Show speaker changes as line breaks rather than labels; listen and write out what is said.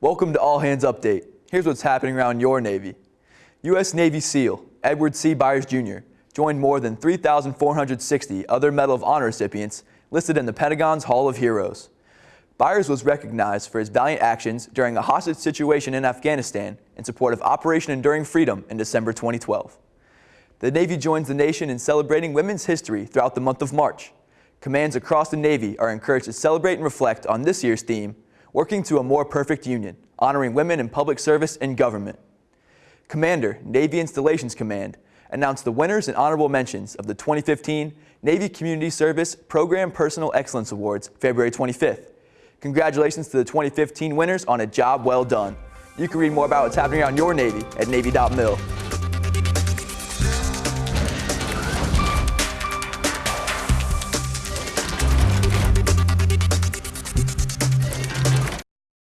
Welcome to All Hands Update. Here's what's happening around your Navy. U.S. Navy SEAL Edward C. Byers Jr. joined more than 3,460 other Medal of Honor recipients listed in the Pentagon's Hall of Heroes. Byers was recognized for his valiant actions during a hostage situation in Afghanistan in support of Operation Enduring Freedom in December 2012. The Navy joins the nation in celebrating women's history throughout the month of March. Commands across the Navy are encouraged to celebrate and reflect on this year's theme, Working to a More Perfect Union, honoring women in public service and government. Commander, Navy Installations Command, announced the winners and honorable mentions of the 2015 Navy Community Service Program Personal Excellence Awards February 25th. Congratulations to the 2015 winners on a job well done. You can read more about what's happening around your Navy at Navy.mil.